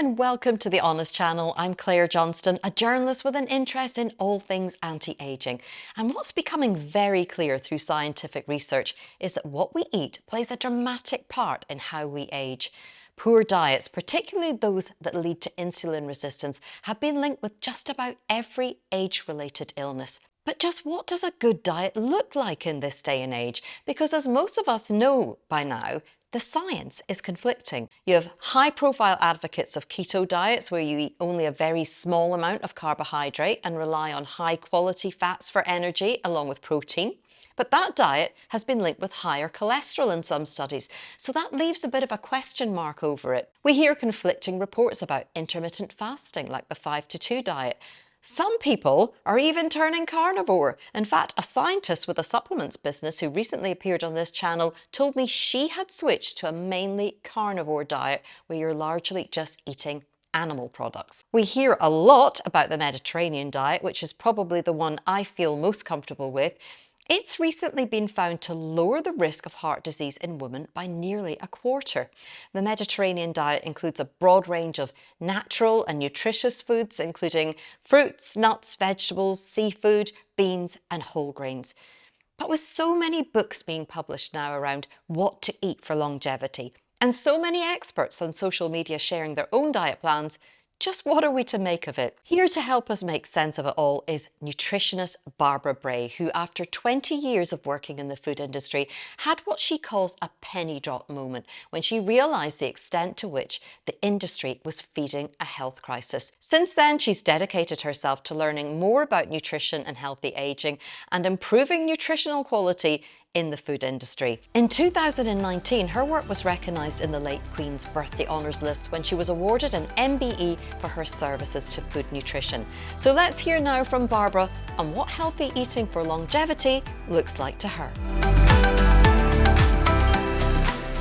and welcome to the Honest Channel. I'm Claire Johnston, a journalist with an interest in all things anti-aging. And what's becoming very clear through scientific research is that what we eat plays a dramatic part in how we age. Poor diets, particularly those that lead to insulin resistance, have been linked with just about every age-related illness. But just what does a good diet look like in this day and age? Because as most of us know by now, the science is conflicting. You have high profile advocates of keto diets where you eat only a very small amount of carbohydrate and rely on high quality fats for energy along with protein. But that diet has been linked with higher cholesterol in some studies, so that leaves a bit of a question mark over it. We hear conflicting reports about intermittent fasting, like the 5 to 2 diet, some people are even turning carnivore. In fact, a scientist with a supplements business who recently appeared on this channel told me she had switched to a mainly carnivore diet where you're largely just eating animal products. We hear a lot about the Mediterranean diet, which is probably the one I feel most comfortable with. It's recently been found to lower the risk of heart disease in women by nearly a quarter. The Mediterranean diet includes a broad range of natural and nutritious foods, including fruits, nuts, vegetables, seafood, beans and whole grains. But with so many books being published now around what to eat for longevity, and so many experts on social media sharing their own diet plans, just what are we to make of it? Here to help us make sense of it all is nutritionist Barbara Bray, who after 20 years of working in the food industry had what she calls a penny drop moment when she realised the extent to which the industry was feeding a health crisis. Since then, she's dedicated herself to learning more about nutrition and healthy ageing and improving nutritional quality in the food industry. In 2019, her work was recognised in the late Queen's Birthday Honours list when she was awarded an MBE for her services to food nutrition. So let's hear now from Barbara on what healthy eating for longevity looks like to her.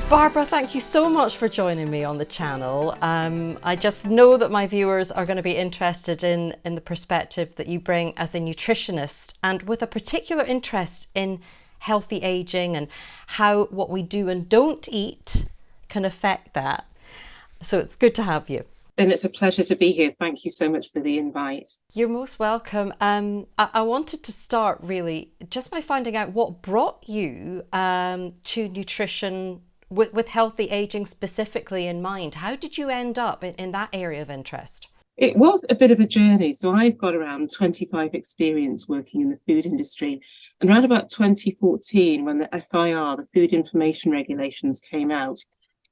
Barbara, thank you so much for joining me on the channel. Um, I just know that my viewers are going to be interested in, in the perspective that you bring as a nutritionist and with a particular interest in healthy aging and how what we do and don't eat can affect that. So it's good to have you. And it's a pleasure to be here. Thank you so much for the invite. You're most welcome. Um, I, I, wanted to start really just by finding out what brought you um, to nutrition with, with healthy aging specifically in mind. How did you end up in, in that area of interest? It was a bit of a journey. So I've got around 25 experience working in the food industry. And around about 2014, when the FIR, the Food Information Regulations came out,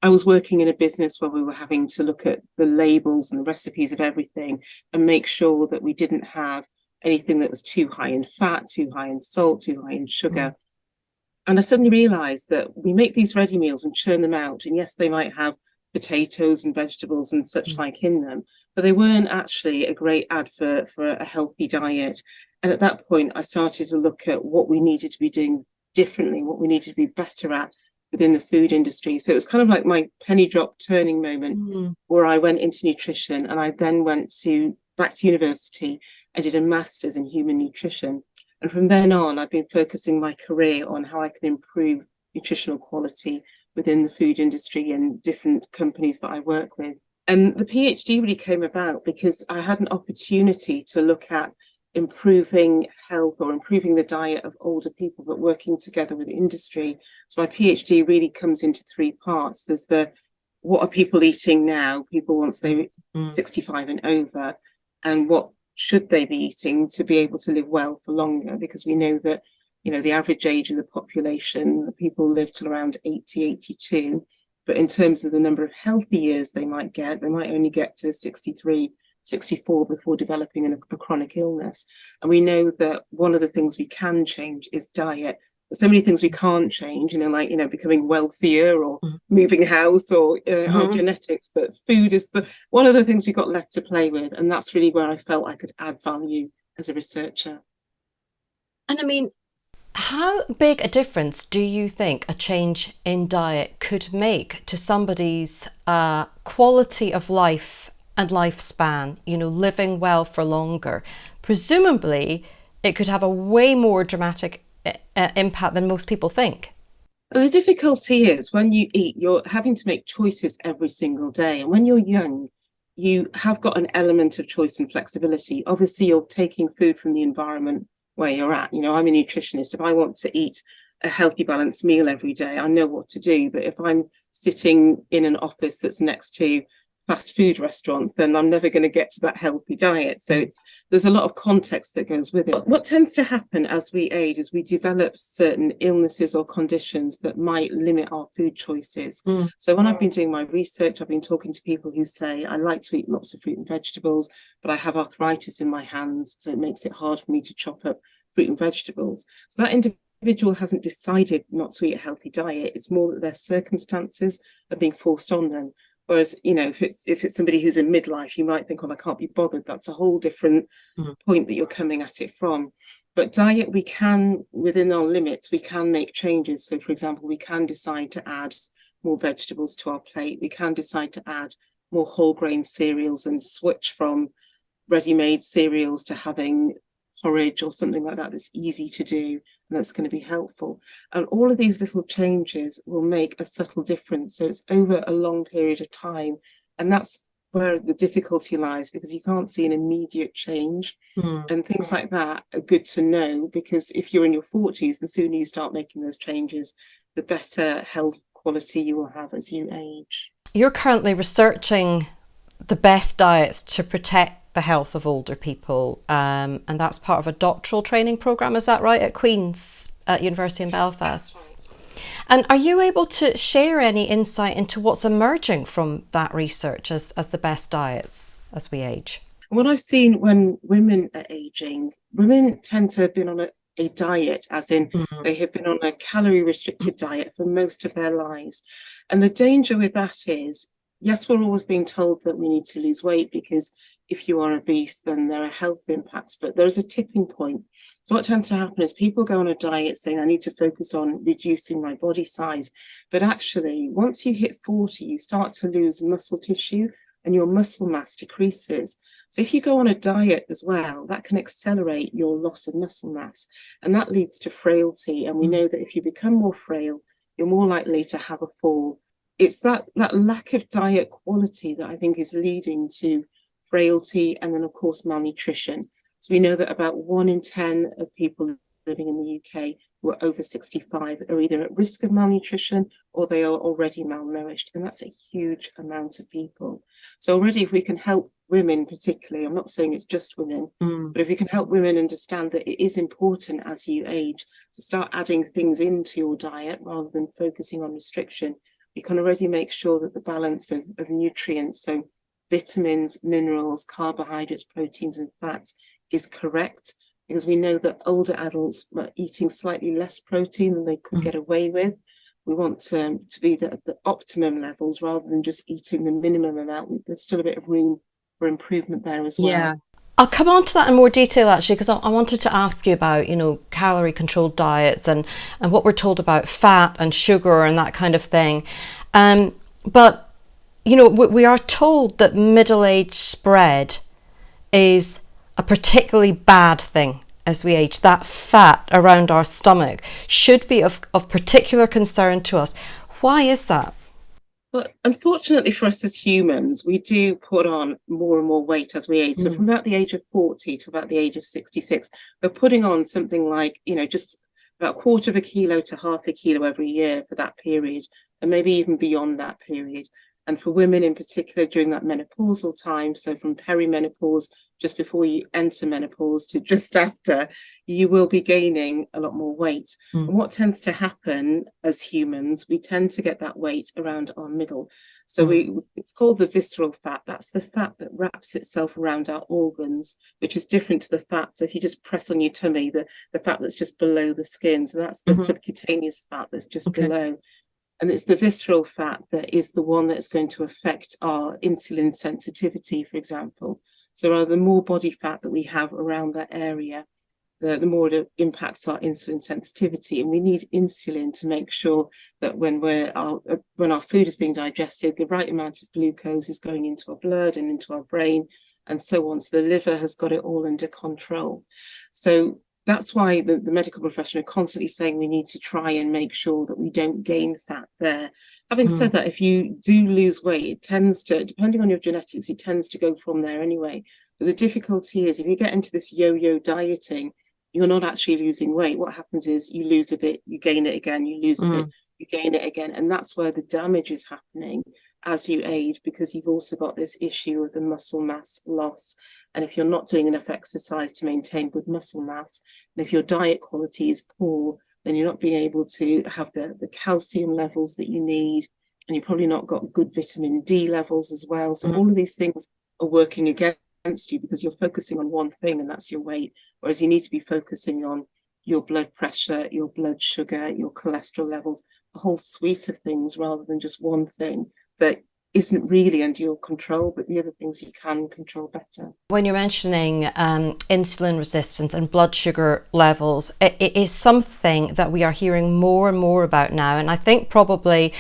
I was working in a business where we were having to look at the labels and the recipes of everything and make sure that we didn't have anything that was too high in fat, too high in salt, too high in sugar. Mm. And I suddenly realized that we make these ready meals and churn them out. And yes, they might have potatoes and vegetables and such mm. like in them, but they weren't actually a great advert for a healthy diet. And at that point, I started to look at what we needed to be doing differently, what we needed to be better at within the food industry. So it was kind of like my penny drop turning moment mm. where I went into nutrition and I then went to back to university. I did a master's in human nutrition. And from then on, I've been focusing my career on how I can improve nutritional quality within the food industry and different companies that I work with. And the PhD really came about because I had an opportunity to look at improving health or improving the diet of older people, but working together with industry. So my PhD really comes into three parts. There's the what are people eating now, people once they're mm. 65 and over, and what should they be eating to be able to live well for longer? Because we know that you know, the average age of the population, people live till around 80, 82. But in terms of the number of healthy years they might get, they might only get to 63, 64 before developing a, a chronic illness. And we know that one of the things we can change is diet. There's so many things we can't change, you know, like, you know, becoming wealthier or mm. moving house or uh, mm -hmm. our genetics, but food is the one of the things we've got left to play with. And that's really where I felt I could add value as a researcher. And I mean, how big a difference do you think a change in diet could make to somebody's uh, quality of life and lifespan, you know, living well for longer? Presumably, it could have a way more dramatic uh, impact than most people think. The difficulty is when you eat, you're having to make choices every single day. And when you're young, you have got an element of choice and flexibility. Obviously, you're taking food from the environment where you're at. You know, I'm a nutritionist. If I want to eat a healthy balanced meal every day, I know what to do. But if I'm sitting in an office that's next to fast food restaurants, then I'm never going to get to that healthy diet. So it's there's a lot of context that goes with it. What tends to happen as we age is we develop certain illnesses or conditions that might limit our food choices. Mm. So when I've been doing my research, I've been talking to people who say, I like to eat lots of fruit and vegetables, but I have arthritis in my hands, so it makes it hard for me to chop up fruit and vegetables. So that individual hasn't decided not to eat a healthy diet. It's more that their circumstances are being forced on them. Whereas, you know, if it's if it's somebody who's in midlife, you might think, well, I can't be bothered. That's a whole different mm-hmm. point that you're coming at it from. But diet, we can, within our limits, we can make changes. So, for example, we can decide to add more vegetables to our plate. We can decide to add more whole grain cereals and switch from ready-made cereals to having porridge or something like that that's easy to do that's going to be helpful. And all of these little changes will make a subtle difference. So it's over a long period of time. And that's where the difficulty lies because you can't see an immediate change. Mm. And things like that are good to know because if you're in your 40s, the sooner you start making those changes, the better health quality you will have as you age. You're currently researching the best diets to protect the health of older people, um, and that's part of a doctoral training program. Is that right at Queen's at University in Belfast? Right. And are you able to share any insight into what's emerging from that research as, as the best diets as we age? What I've seen when women are aging, women tend to have been on a, a diet, as in mm-hmm. they have been on a calorie restricted diet for most of their lives. And the danger with that is yes, we're always being told that we need to lose weight because if you are obese, then there are health impacts, but there's a tipping point. So what tends to happen is people go on a diet saying, I need to focus on reducing my body size. But actually, once you hit 40, you start to lose muscle tissue and your muscle mass decreases. So if you go on a diet as well, that can accelerate your loss of muscle mass. And that leads to frailty. And we mm. know that if you become more frail, you're more likely to have a fall it's that that lack of diet quality that I think is leading to frailty and then of course malnutrition. So we know that about one in 10 of people living in the UK who are over 65 are either at risk of malnutrition or they are already malnourished. And that's a huge amount of people. So already if we can help women particularly, I'm not saying it's just women, mm. but if we can help women understand that it is important as you age to start adding things into your diet rather than focusing on restriction, you can already make sure that the balance of, of nutrients, so vitamins, minerals, carbohydrates, proteins, and fats is correct because we know that older adults are eating slightly less protein than they could mm. get away with. We want to, to be at the optimum levels rather than just eating the minimum amount. There's still a bit of room for improvement there as well. Yeah. I'll come on to that in more detail actually because I, I, wanted to ask you about you know calorie controlled diets and and what we're told about fat and sugar and that kind of thing um, but you know we, we are told that middle age spread is a particularly bad thing as we age that fat around our stomach should be of, of particular concern to us why is that Well, unfortunately for us as humans, we do put on more and more weight as we age. So mm. from about the age of 40 to about the age of 66, we're putting on something like, you know, just about a quarter of a kilo to half a kilo every year for that period, and maybe even beyond that period. And for women in particular during that menopausal time, so from perimenopause, just before you enter menopause to just after, you will be gaining a lot more weight. Mm. And what tends to happen as humans, we tend to get that weight around our middle. So mm. we it's called the visceral fat. That's the fat that wraps itself around our organs, which is different to the fat. So if you just press on your tummy, the, the fat that's just below the skin. So that's the mm -hmm. subcutaneous fat that's just okay. below. And it's the visceral fat that is the one that's going to affect our insulin sensitivity, for example. So the more body fat that we have around that area, the, the more it impacts our insulin sensitivity. And we need insulin to make sure that when we're our, uh, when our food is being digested, the right amount of glucose is going into our blood and into our brain and so on. So the liver has got it all under control. So that's why the, the medical profession are constantly saying we need to try and make sure that we don't gain fat there. Having mm. said that, if you do lose weight, it tends to, depending on your genetics, it tends to go from there anyway. But the difficulty is if you get into this yo-yo dieting, you're not actually losing weight. What happens is you lose a bit, you gain it again, you lose a mm. bit, you gain it again. And that's where the damage is happening as you age, because you've also got this issue of the muscle mass loss. And if you're not doing enough exercise to maintain good muscle mass, and if your diet quality is poor, then you're not being able to have the, the calcium levels that you need, and you've probably not got good vitamin D levels as well. So mm. all of these things are working against you because you're focusing on one thing and that's your weight, whereas you need to be focusing on your blood pressure, your blood sugar, your cholesterol levels, a whole suite of things rather than just one thing that isn't really under your control, but the other things you can control better. When you're mentioning um, insulin resistance and blood sugar levels, it, it is something that we are hearing more and more about now. And I think probably,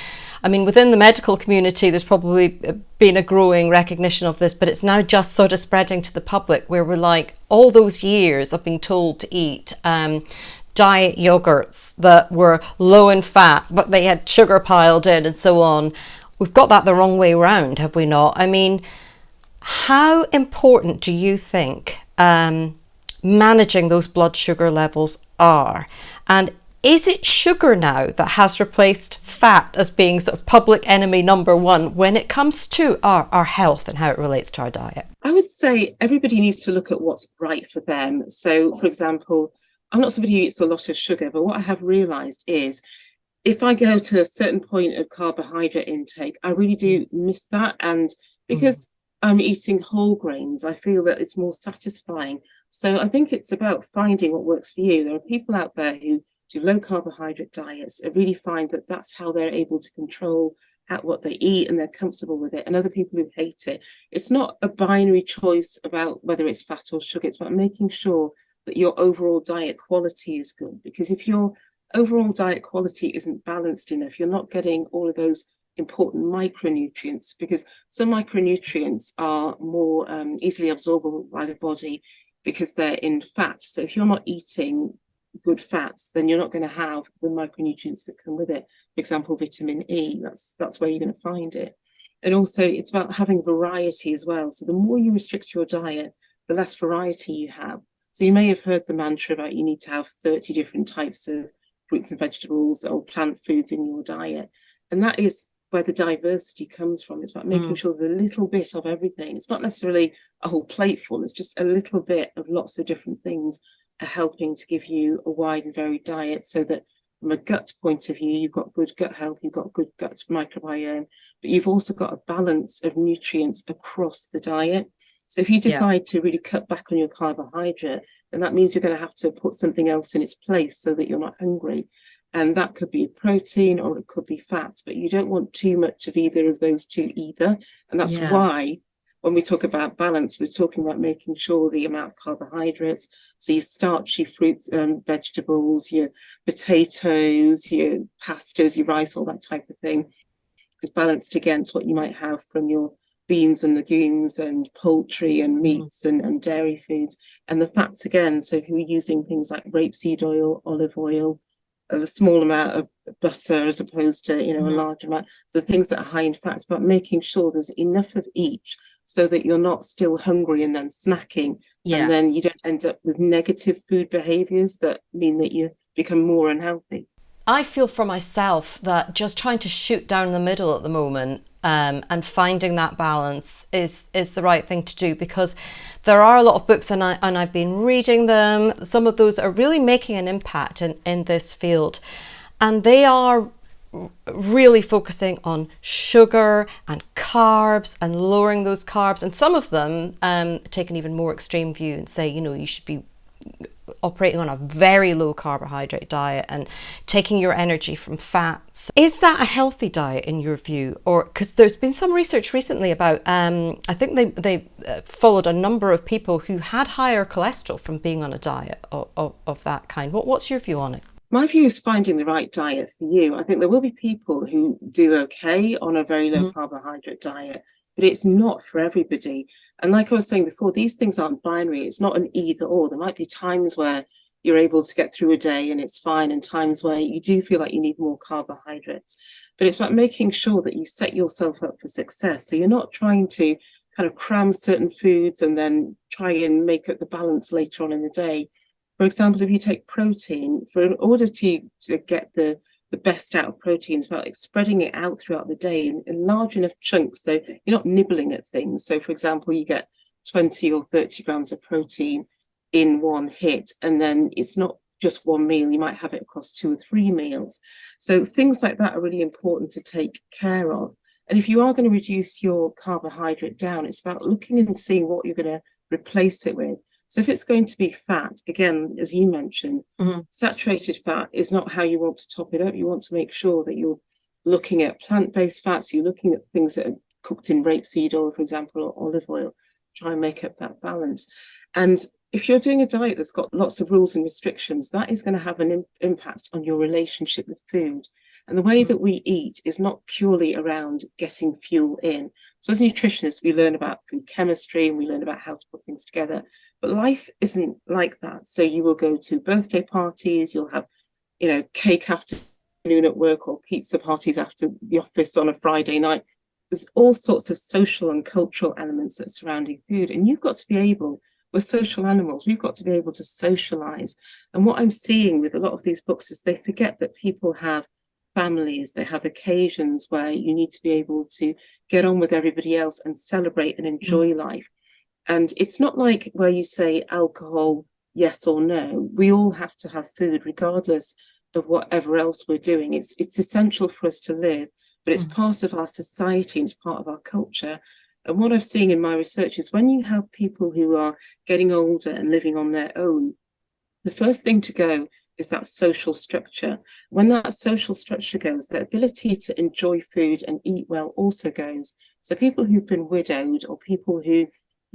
I mean, within the medical community, there's probably been a growing recognition of this, but it's now just sort of spreading to the public where we're like, all those years of being told to eat um, diet yogurts that were low in fat, but they had sugar piled in and so on we've got that the wrong way around, have we not? I mean, how important do you think um, managing those blood sugar levels are? And is it sugar now that has replaced fat as being sort of public enemy number one when it comes to our, our health and how it relates to our diet? I would say everybody needs to look at what's right for them. So, for example, I'm not somebody who eats a lot of sugar, but what I have realized is if I go to a certain point of carbohydrate intake, I really do miss that. And because mm. I'm eating whole grains, I feel that it's more satisfying. So I think it's about finding what works for you. There are people out there who do low carbohydrate diets and really find that that's how they're able to control at what they eat and they're comfortable with it and other people who hate it it's not a binary choice about whether it's fat or sugar it's about making sure that your overall diet quality is good because if you're overall diet quality isn't balanced enough. You're not getting all of those important micronutrients because some micronutrients are more um, easily absorbable by the body because they're in fat. So if you're not eating good fats, then you're not going to have the micronutrients that come with it. For example, vitamin E, that's, that's where you're going to find it. And also it's about having variety as well. So the more you restrict your diet, the less variety you have. So you may have heard the mantra about you need to have 30 different types of fruits and vegetables or plant foods in your diet. And that is where the diversity comes from. It's about making mm. sure there's a little bit of everything. It's not necessarily a whole plate full, it's just a little bit of lots of different things are helping to give you a wide and varied diet so that from a gut point of view, you've got good gut health, you've got good gut microbiome, but you've also got a balance of nutrients across the diet. So if you decide yeah. to really cut back on your carbohydrate, then that means you're going to have to put something else in its place so that you're not hungry. And that could be protein or it could be fats, but you don't want too much of either of those two either. And that's yeah. why when we talk about balance, we're talking about making sure the amount of carbohydrates, so your starchy fruits and vegetables, your potatoes, your pastas, your rice, all that type of thing, is balanced against what you might have from your beans and legumes and poultry and mm. meats and, and dairy foods and the fats again so if you're using things like rapeseed oil olive oil a small amount of butter as opposed to you know a mm-hmm. large amount so things that are high in fats but making sure there's enough of each so that you're not still hungry and then snacking yeah. and then you don't end up with negative food behaviors that mean that you become more unhealthy I feel for myself that just trying to shoot down the middle at the moment um, and finding that balance is is the right thing to do because there are a lot of books and, I, and I've been reading them. Some of those are really making an impact in, in this field and they are really focusing on sugar and carbs and lowering those carbs and some of them um, take an even more extreme view and say you know you should be operating on a very low carbohydrate diet and taking your energy from fats. Is that a healthy diet in your view? Or because there's been some research recently about, um, I think they, they uh, followed a number of people who had higher cholesterol from being on a diet of, of, of that kind. What, what's your view on it? My view is finding the right diet for you. I think there will be people who do okay on a very low mm -hmm. carbohydrate diet but it's not for everybody. And like I was saying before, these things aren't binary. It's not an either or. There might be times where you're able to get through a day and it's fine and times where you do feel like you need more carbohydrates but it's about making sure that you set yourself up for success so you're not trying to kind of cram certain foods and then try and make up the balance later on in the day for example if you take protein for in order to to get the the best out of proteins about like spreading it out throughout the day in, in large enough chunks so you're not nibbling at things. So for example you get 20 or 30 grams of protein in one hit and then it's not just one meal you might have it across two or three meals. So things like that are really important to take care of. And if you are going to reduce your carbohydrate down it's about looking and seeing what you're going to replace it with so if it's going to be fat again as you mentioned mm -hmm. saturated fat is not how you want to top it up you want to make sure that you're looking at plant-based fats you're looking at things that are cooked in rapeseed oil for example or olive oil try and make up that balance and if you're doing a diet that's got lots of rules and restrictions, that is going to have an impact on your relationship with food. And the way that we eat is not purely around getting fuel in. So as nutritionists, we learn about food chemistry and we learn about how to put things together. But life isn't like that. So you will go to birthday parties, you'll have, you know, cake afternoon at work or pizza parties after the office on a Friday night. There's all sorts of social and cultural elements that surrounding food. And you've got to be able we're social animals. We've got to be able to socialize. And what I'm seeing with a lot of these books is they forget that people have families, they have occasions where you need to be able to get on with everybody else and celebrate and enjoy mm. life. And it's not like where you say alcohol, yes or no. We all have to have food regardless of whatever else we're doing. It's, it's essential for us to live, but it's mm. part of our society and it's part of our culture. And what I've seen in my research is when you have people who are getting older and living on their own, the first thing to go is that social structure. When that social structure goes, the ability to enjoy food and eat well also goes. So people who've been widowed or people who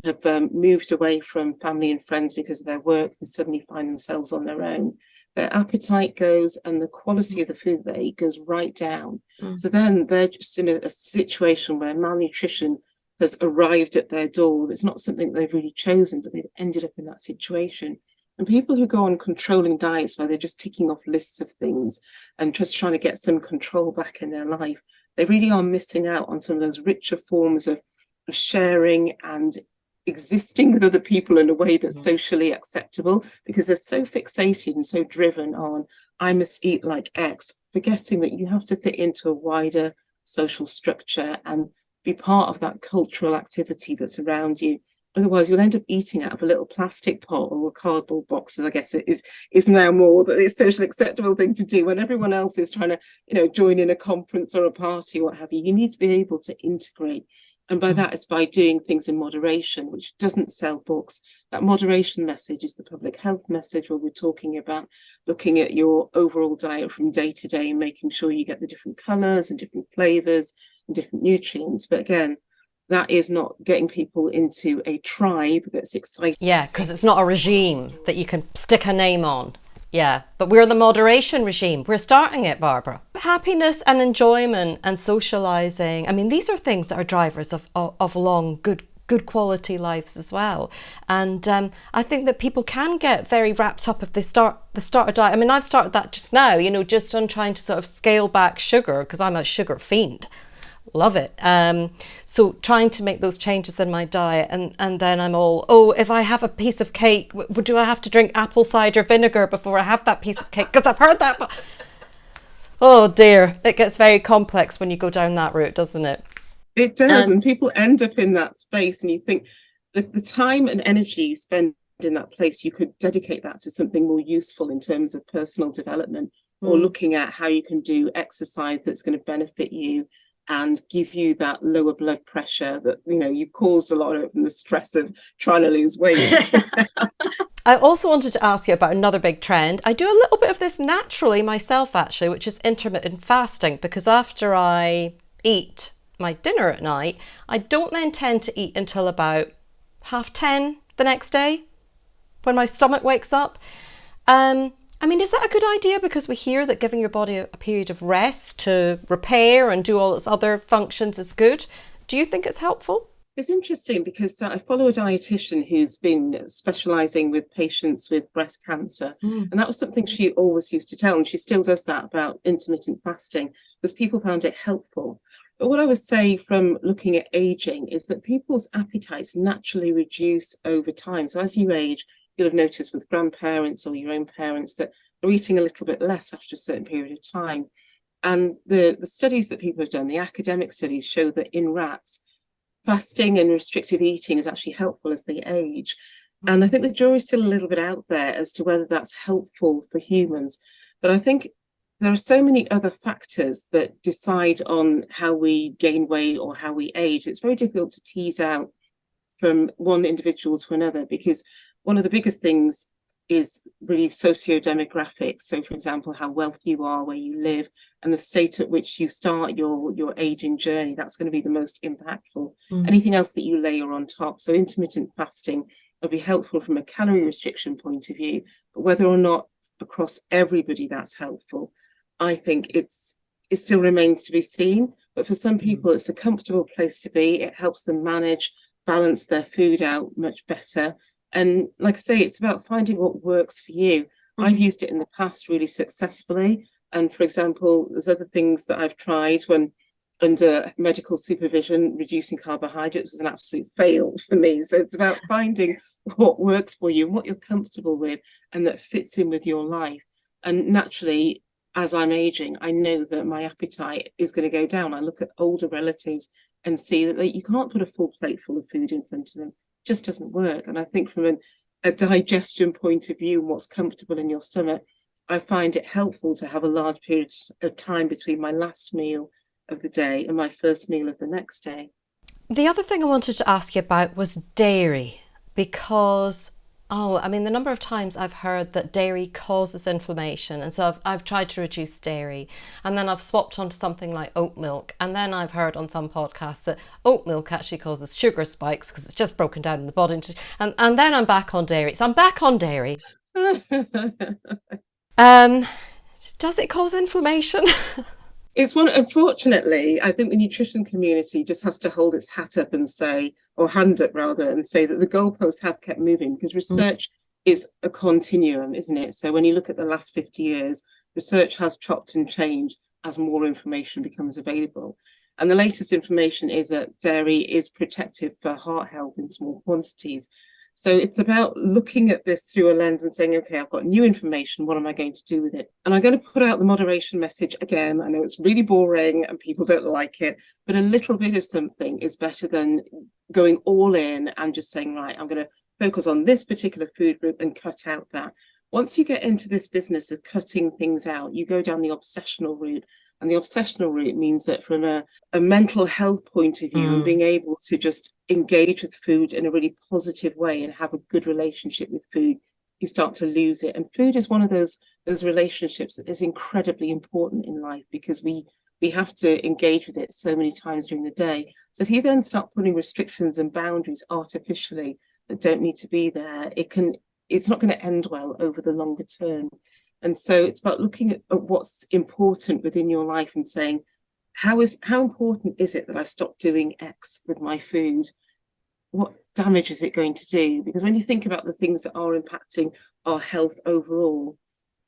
have um, moved away from family and friends because of their work and suddenly find themselves on their own, their appetite goes and the quality of the food they eat goes right down. Mm. So then they're just in a, a situation where malnutrition has arrived at their door. It's not something they've really chosen, but they've ended up in that situation. And people who go on controlling diets where they're just ticking off lists of things and just trying to get some control back in their life, they really are missing out on some of those richer forms of, of sharing and existing with other people in a way that's mm -hmm. socially acceptable because they're so fixated and so driven on I must eat like X, forgetting that you have to fit into a wider social structure and be part of that cultural activity that's around you. Otherwise, you'll end up eating out of a little plastic pot or a cardboard box, as I guess it is is now more that it's socially acceptable thing to do when everyone else is trying to, you know, join in a conference or a party, or what have you. You need to be able to integrate. And by mm. that, it's by doing things in moderation, which doesn't sell books. That moderation message is the public health message where we're talking about looking at your overall diet from day to day and making sure you get the different colors and different flavors and different nutrients. But again, that is not getting people into a tribe that's excited. Yeah, because it's not a regime that you can stick a name on. Yeah, but we're the moderation regime. We're starting it, Barbara. Happiness and enjoyment and socializing. I mean, these are things that are drivers of, of, of long, good good quality lives as well. And um, I think that people can get very wrapped up if they start the start a diet. I mean, I've started that just now, you know, just on trying to sort of scale back sugar because I'm a sugar fiend love it. Um, so trying to make those changes in my diet and, and then I'm all, oh, if I have a piece of cake, do I have to drink apple cider vinegar before I have that piece of cake? Because I've heard that. Oh dear, it gets very complex when you go down that route, doesn't it? It does, um, and people end up in that space and you think the, the time and energy you spend in that place, you could dedicate that to something more useful in terms of personal development or hmm. looking at how you can do exercise that's going to benefit you and give you that lower blood pressure that you know you caused a lot of the stress of trying to lose weight I also wanted to ask you about another big trend. I do a little bit of this naturally myself actually, which is intermittent fasting because after I eat my dinner at night, I don't then tend to eat until about half 10 the next day when my stomach wakes up. Um, I mean, is that a good idea? Because we hear that giving your body a, period of rest to repair and do all its other functions is good. Do you think it's helpful? It's interesting because I follow a dietitian who's been specializing with patients with breast cancer. Mm. And that was something she always used to tell, and she still does that about intermittent fasting, because people found it helpful. But what I would say from looking at aging is that people's appetites naturally reduce over time. So as you age, you'll have noticed with grandparents or your own parents that they're eating a little bit less after a certain period of time. And the, the studies that people have done, the academic studies, show that in rats, fasting and restrictive eating is actually helpful as they age. And I think the jury's still a little bit out there as to whether that's helpful for humans. But I think there are so many other factors that decide on how we gain weight or how we age. It's very difficult to tease out from one individual to another because one of the biggest things is really socio-demographics. So for example, how wealthy you are, where you live, and the state at which you start your, your aging journey, that's going to be the most impactful. Mm. Anything else that you layer on top. So intermittent fasting will be helpful from a calorie restriction point of view, but whether or not across everybody that's helpful, I think it's it still remains to be seen. But for some mm. people, it's a comfortable place to be. It helps them manage, balance their food out much better and like I say, it's about finding what works for you. Mm. I've used it in the past really successfully. And for example, there's other things that I've tried when under medical supervision, reducing carbohydrates was an absolute fail for me. So it's about finding what works for you and what you're comfortable with and that fits in with your life. And naturally, as I'm aging, I know that my appetite is going to go down. I look at older relatives and see that they, you can't put a full plate full of food in front of them just doesn't work. And I think from an, a digestion point of view what's comfortable in your stomach, I find it helpful to have a large period of time between my last meal of the day and my first meal of the next day. The other thing I wanted to ask you about was dairy, because Oh, I mean, the number of times I've heard that dairy causes inflammation. And so I've, I've tried to reduce dairy. And then I've swapped onto something like oat milk. And then I've heard on some podcasts that oat milk actually causes sugar spikes because it's just broken down in the body. And, and then I'm back on dairy. So I'm back on dairy. um, does it cause inflammation? it's one unfortunately i think the nutrition community just has to hold its hat up and say or hand up rather and say that the goalposts have kept moving because mm. research mm. is a continuum isn't it so when you look at the last 50 years research has chopped and changed as more information becomes available and the latest information is that dairy is protective for heart health in small quantities so it's about looking at this through a lens and saying, okay, I've got new information. What am I going to do with it? And I'm going to put out the moderation message again. I know it's really boring and people don't like it, but a little bit of something is better than going all in and just saying, right, I'm going to focus on this particular food group and cut out that. Once you get into this business of cutting things out, you go down the obsessional route and the obsessional route means that from a, a mental health point of view mm. and being able to just engage with food in a really positive way and have a good relationship with food, you start to lose it. And food is one of those those relationships that is incredibly important in life because we we have to engage with it so many times during the day. So if you then start putting restrictions and boundaries artificially that don't need to be there, it can it's not going to end well over the longer term. And so it's about looking at, at what's important within your life and saying, how is how important is it that I stop doing X with my food? What damage is it going to do? Because when you think about the things that are impacting our health overall,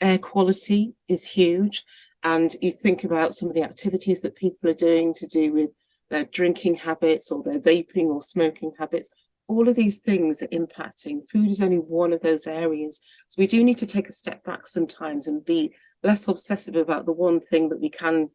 air quality is huge. And you think about some of the activities that people are doing to do with their drinking habits or their vaping or smoking habits, all of these things are impacting. Food is only one of those areas. So we do need to take a step back sometimes and be less obsessive about the one thing that we can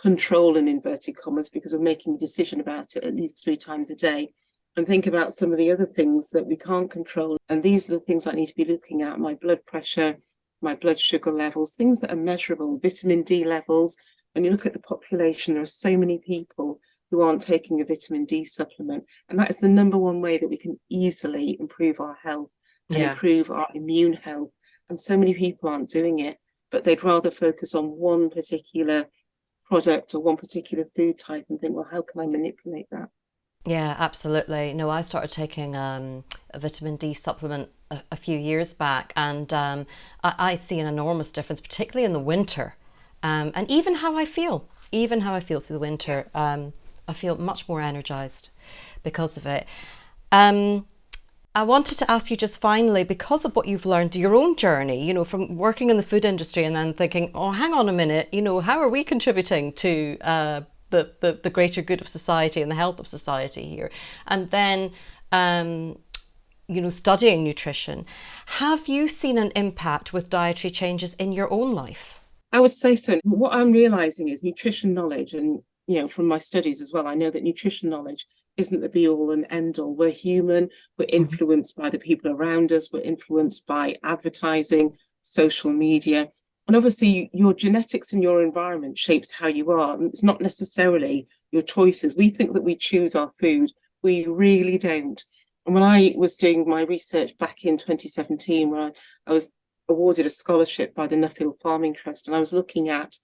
control in inverted commas because we're making a decision about it at least three times a day and think about some of the other things that we can't control. And these are the things I need to be looking at, my blood pressure, my blood sugar levels, things that are measurable, vitamin D levels. When you look at the population, there are so many people who aren't taking a vitamin D supplement. And that is the number one way that we can easily improve our health and yeah. improve our immune health. And so many people aren't doing it, but they'd rather focus on one particular product or one particular food type and think, well, how can I manipulate that? Yeah, absolutely. No, I started taking um, a vitamin D supplement a, a few years back, and um, I, I, see an enormous difference, particularly in the winter, um, and even how I feel, even how I feel through the winter. I feel much more energized because of it. Um, I wanted to ask you just finally, because of what you've learned, your own journey, you know, from working in the food industry and then thinking, oh, hang on a minute, you know, how are we contributing to uh, the, the, the greater good of society and the health of society here? And then, um, you know, studying nutrition. Have you seen an impact with dietary changes in your own life? I would say so. What I'm realizing is nutrition knowledge and you know, from my studies as well, I know that nutrition knowledge isn't the be all and end all. We're human, we're mm-hmm. influenced by the people around us, we're influenced by advertising, social media. And obviously your genetics and your environment shapes how you are. And it's not necessarily your choices. We think that we choose our food. We really don't. And when I was doing my research back in 2017, where I, I was awarded a scholarship by the Nuffield Farming Trust, and I was looking at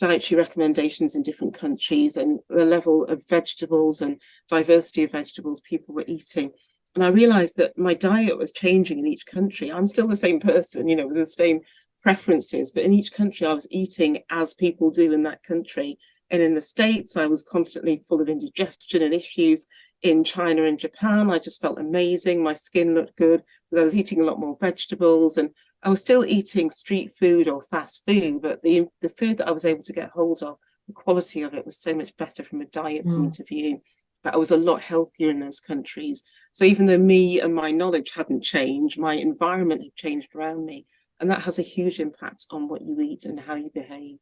dietary recommendations in different countries and the level of vegetables and diversity of vegetables people were eating. And I realized that my diet was changing in each country. I'm still the same person, you know, with the same preferences, but in each country I was eating as people do in that country. And in the States, I was constantly full of indigestion and issues. In China and Japan, I just felt amazing. My skin looked good because I was eating a lot more vegetables and I was still eating street food or fast food, but the, the food that I was able to get hold of, the quality of it was so much better from a diet mm. point of view. But I was a lot healthier in those countries. So even though me and my knowledge hadn't changed, my environment had changed around me. And that has a huge impact on what you eat and how you behave.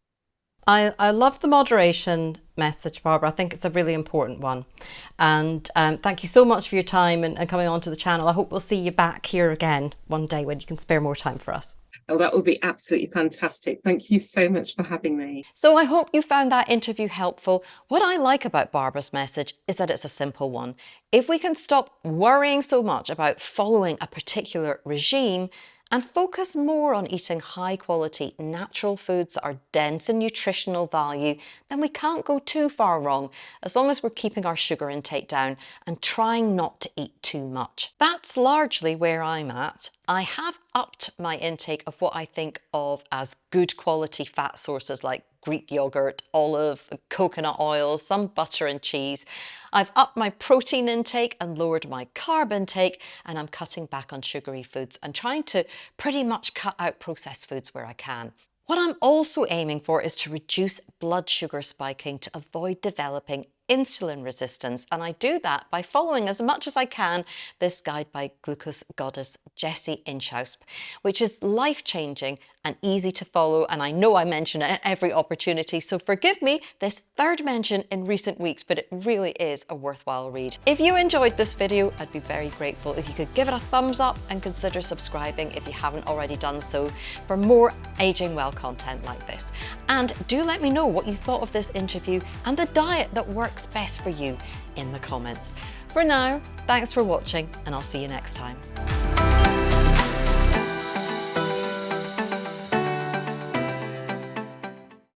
I, I love the moderation message, Barbara. I think it's a really important one. And um, thank you so much for your time and, and coming onto the channel. I hope we'll see you back here again one day when you can spare more time for us. Oh, that would be absolutely fantastic. Thank you so much for having me. So I hope you found that interview helpful. What I like about Barbara's message is that it's a simple one. If we can stop worrying so much about following a particular regime, and focus more on eating high quality natural foods that are dense in nutritional value, then we can't go too far wrong as long as we're keeping our sugar intake down and trying not to eat too much. That's largely where I'm at. I have upped my intake of what I think of as good quality fat sources like Greek yogurt, olive, coconut oils, some butter and cheese. I've upped my protein intake and lowered my carb intake and I'm cutting back on sugary foods and trying to pretty much cut out processed foods where I can. What I'm also aiming for is to reduce blood sugar spiking to avoid developing insulin resistance. And I do that by following as much as I can this guide by glucose goddess Jessie Inchauspé, which is life-changing and easy to follow. And I know I mention it at every opportunity, so forgive me this third mention in recent weeks, but it really is a worthwhile read. If you enjoyed this video, I'd be very grateful if you could give it a thumbs up and consider subscribing if you haven't already done so for more aging well content like this. And do let me know what you thought of this interview and the diet that works best for you in the comments. For now, thanks for watching and I'll see you next time.